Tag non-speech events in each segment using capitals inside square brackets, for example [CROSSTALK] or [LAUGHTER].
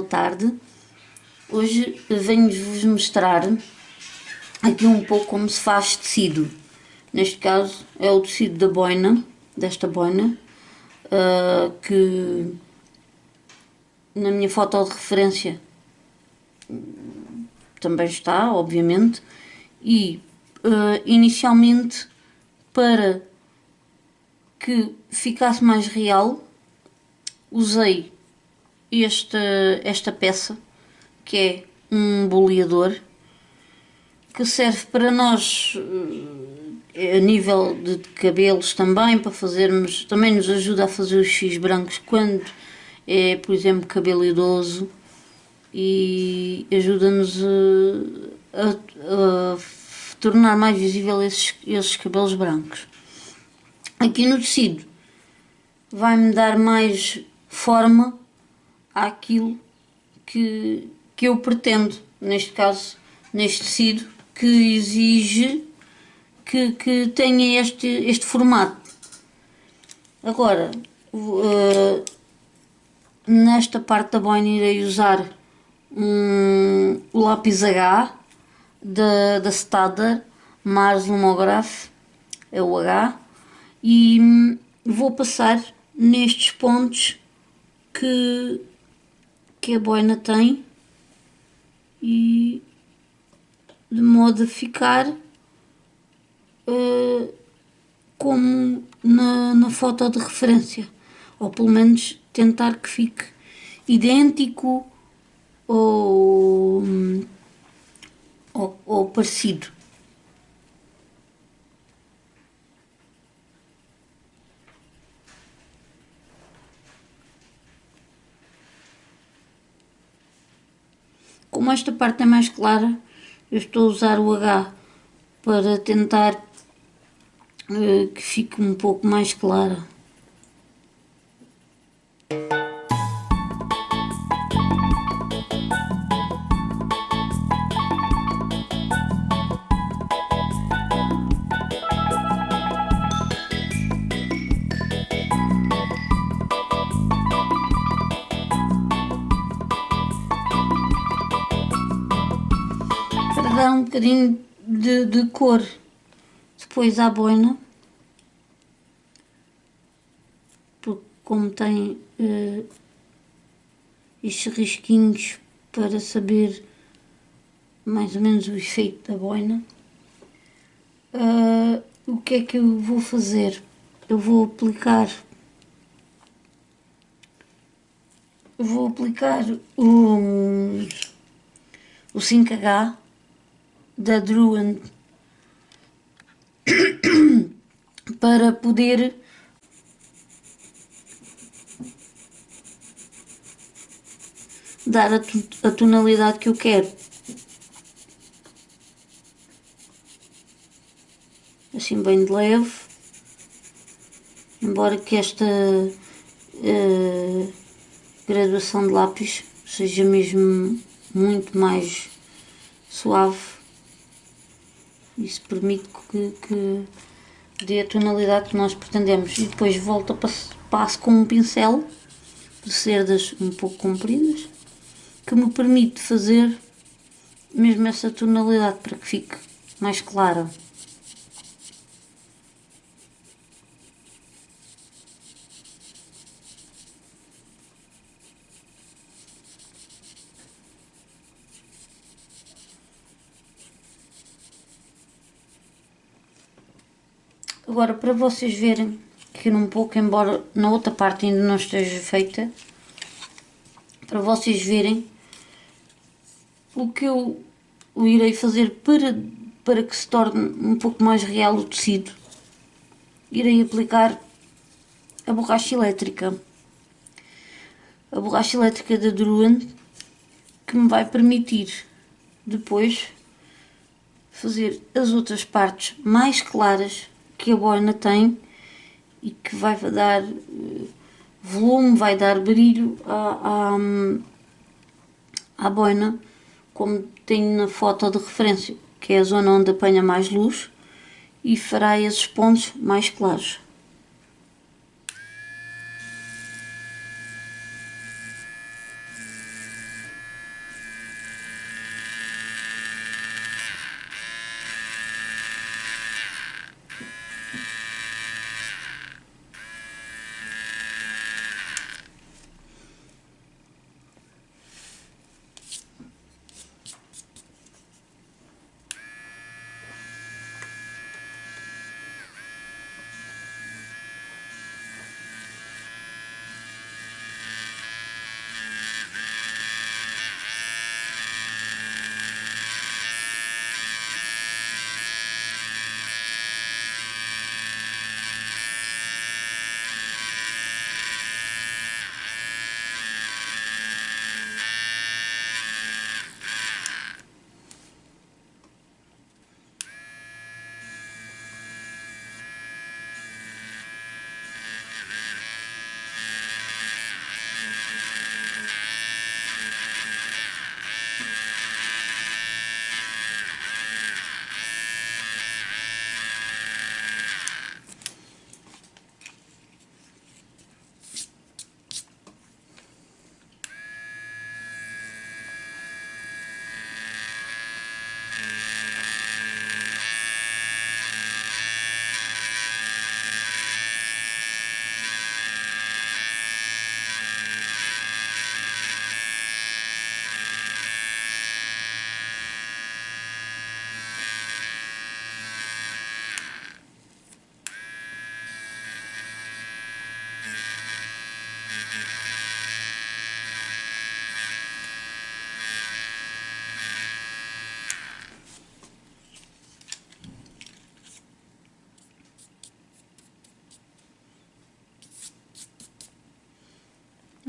Boa tarde. Hoje venho-vos mostrar aqui um pouco como se faz tecido. Neste caso é o tecido da boina, desta boina, uh, que na minha foto de referência também está, obviamente, e uh, inicialmente para que ficasse mais real usei esta, esta peça que é um boleador que serve para nós eh, a nível de cabelos também para fazermos, também nos ajuda a fazer os fios brancos quando é por exemplo cabelo idoso e ajuda-nos a, a, a, tornar mais visível esses, esses cabelos brancos. Aqui no tecido vai-me dar mais forma àquilo que, que eu pretendo, neste caso, neste tecido, que exige que, que tenha este, este formato. Agora, uh, nesta parte da boina irei usar um, lápis H da, da Stader Mars Lumograph, é o H, e vou passar nestes pontos que, que a boina tem e de modo a ficar uh, como na, na foto de referência ou pelo menos tentar que fique idêntico ou, ou, ou parecido. Como esta parte é mais clara, eu estou a usar o H para tentar uh, que fique um pouco mais clara. Bocadinho de, de cor. Depois à boina porque como tem uh, estes risquinhos para saber mais ou menos o efeito da boina uh, o que é que eu vou fazer? Eu vou aplicar vou aplicar o, o 5H da Druid [COUGHS] para poder dar a, a tonalidade que eu quero. Assim bem de leve, embora que esta uh, graduação de lápis seja mesmo muito mais suave isso permite que, que dê a tonalidade que nós pretendemos. E depois volto a passo, passo com um pincel de cerdas um pouco compridas que me permite fazer mesmo essa tonalidade para que fique mais clara. Agora, para vocês verem que um pouco, embora na outra parte ainda não esteja feita, para vocês verem o que eu irei fazer para, para que se torne um pouco mais real o tecido. Irei aplicar a borracha elétrica. A borracha elétrica da Druand que me vai permitir depois fazer as outras partes mais claras que a boina tem e que vai dar eh, volume, vai dar brilho à, à, à boina, como tenho na foto de referência, que é a zona onde apanha mais luz e fará esses pontos mais claros.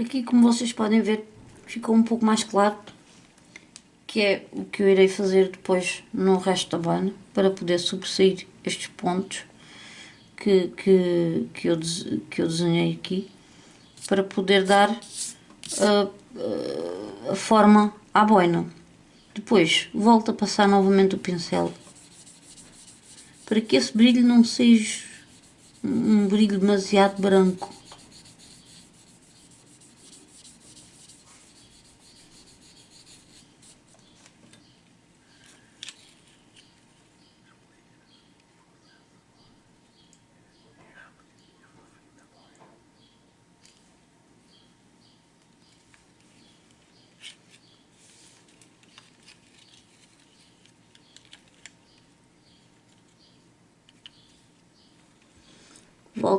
Aqui como vocês podem ver ficou um pouco mais claro que é o que eu irei fazer depois no resto da banha para poder sobressair estes pontos que, que, que, eu, que eu desenhei aqui para poder dar a, a, a forma à boina. Depois volto a passar novamente o pincel para que esse brilho não seja um brilho demasiado branco.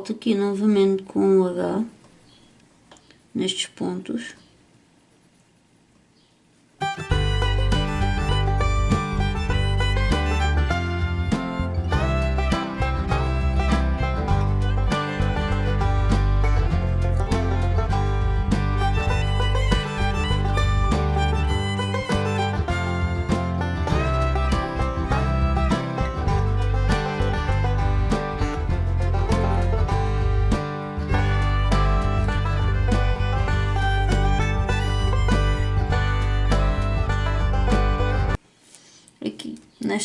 Volto aqui novamente com o H nestes pontos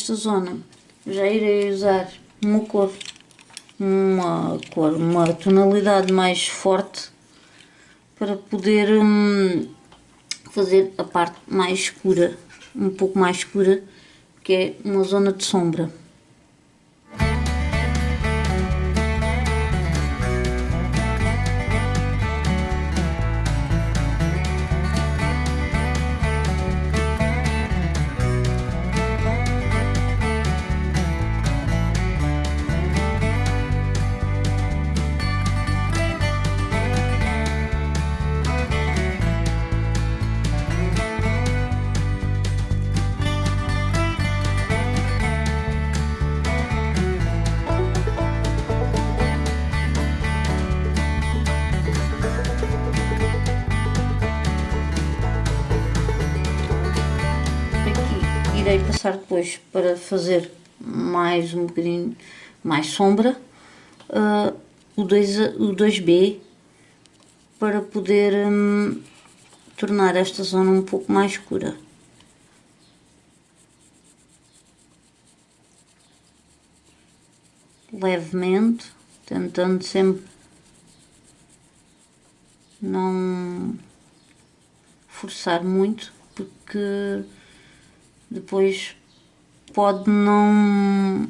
nesta zona já irei usar uma cor, uma cor, uma tonalidade mais forte para poder hum, fazer a parte mais escura, um pouco mais escura, que é uma zona de sombra. Passar depois para fazer mais um bocadinho mais sombra uh, o, 2, o 2B para poder um, tornar esta zona um pouco mais escura. Levemente, tentando sempre não forçar muito, porque depois pode não,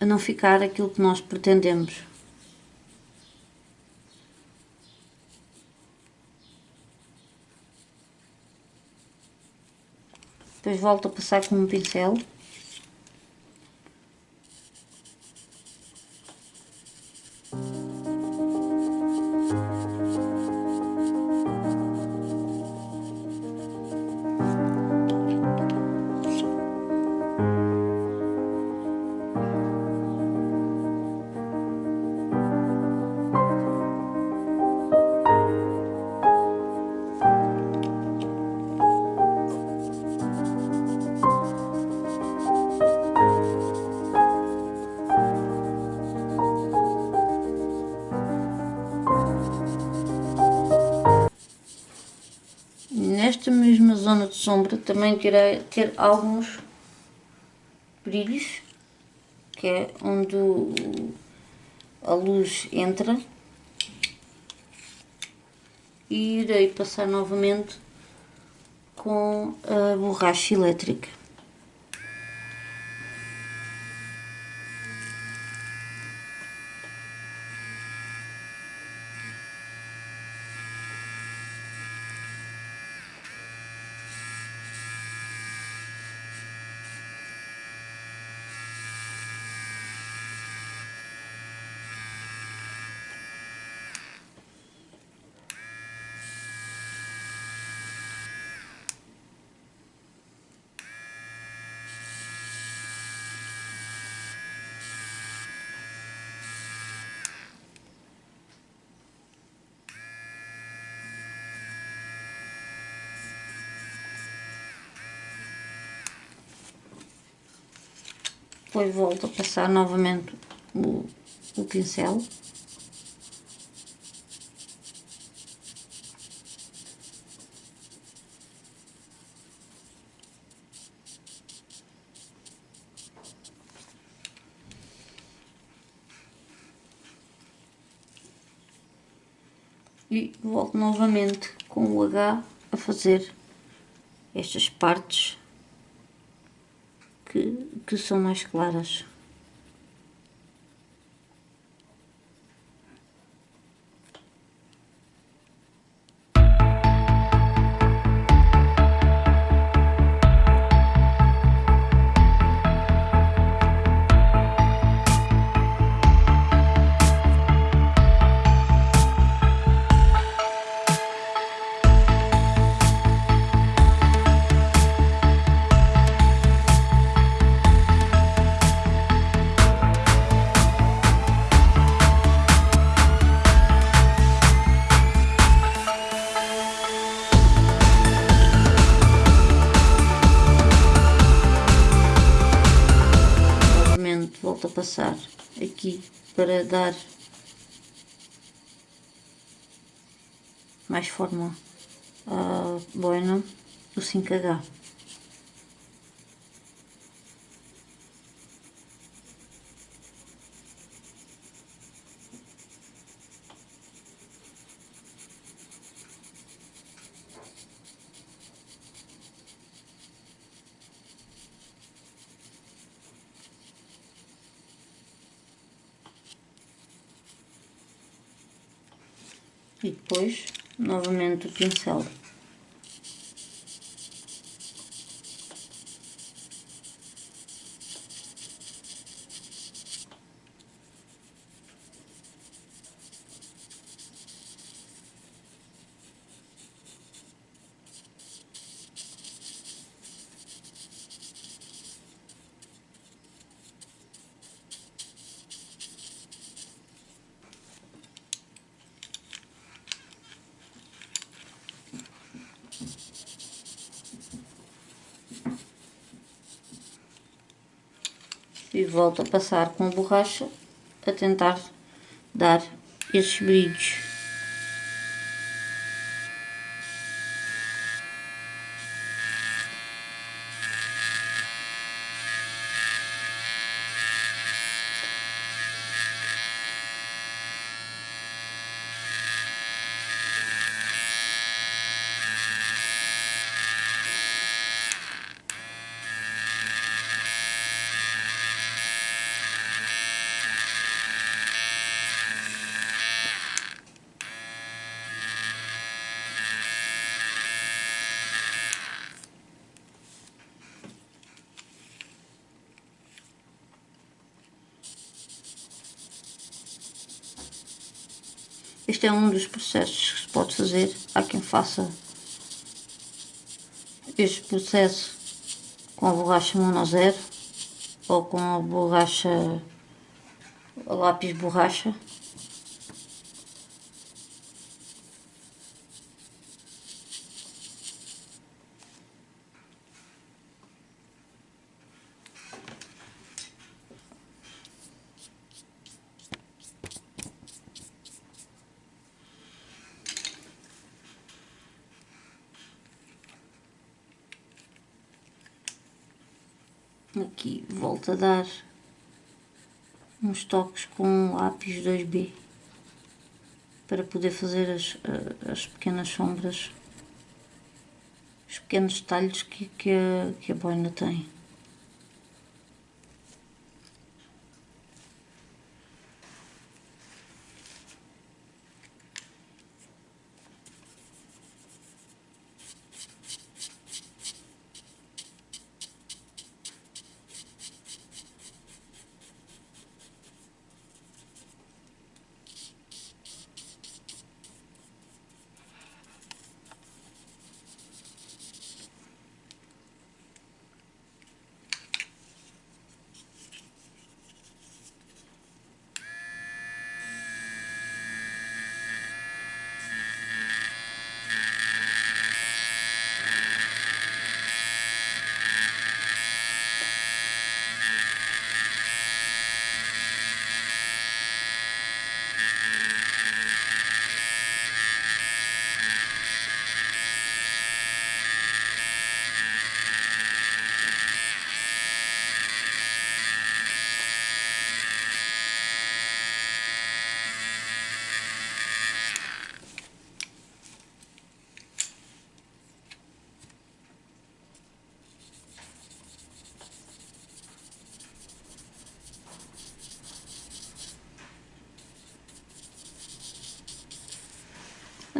não ficar aquilo que nós pretendemos. Depois volto a passar com um pincel. De sombra também terei ter alguns brilhos, que é onde a luz entra. E irei passar novamente com a borracha elétrica. Depois volto a passar novamente o, o pincel. e volto novamente com o H a fazer estas partes que, que são mais claras. Passar aqui para dar mais forma à boina do 5H. E depois novamente o pincel. E volto a passar com a borracha a tentar dar esses brilhos. Este é um dos processos que se pode fazer. Há quem faça este processo com a borracha mono zero ou com a borracha a lápis borracha aqui volto a dar uns toques com lápis 2B para poder fazer as, as pequenas sombras, os pequenos detalhes que, que, a, que a boina tem.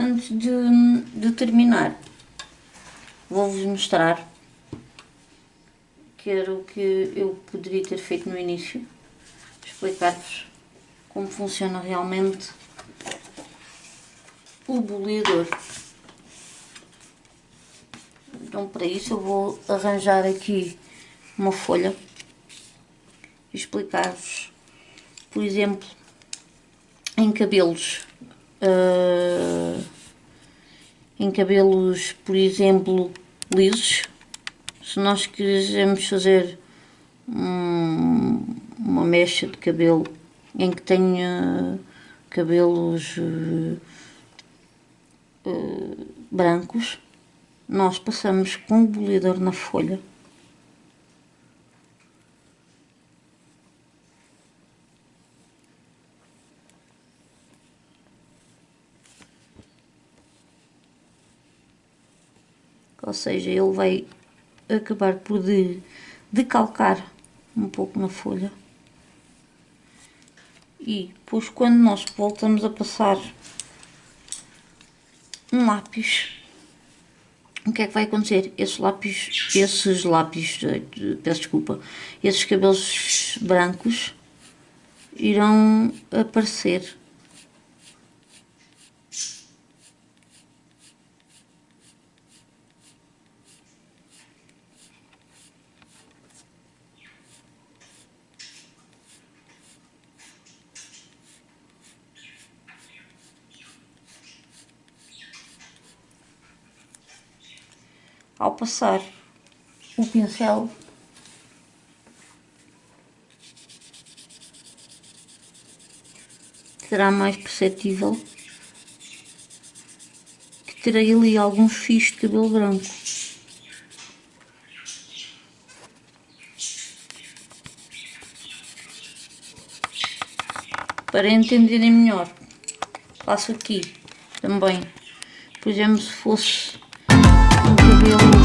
Antes de, de terminar, vou-vos mostrar que era o que eu poderia ter feito no início, explicar-vos como funciona realmente o boleador. Então para isso eu vou arranjar aqui uma folha e explicar-vos, por exemplo, em cabelos uh, em cabelos, por exemplo, lisos. Se nós quisermos fazer um, uma mecha de cabelo em que tenha cabelos uh, uh, brancos, nós passamos com o bolidor na folha seja, ele vai acabar por de, decalcar um pouco na folha e depois quando nós voltamos a passar um lápis o que é que vai acontecer? Esses lápis, esses lápis, peço desculpa, esses cabelos brancos irão aparecer ao passar. O pincel. Será mais perceptível que terei ali alguns fios de cabelo branco. Para entenderem melhor, faço aqui também, por exemplo, se fosse cabelo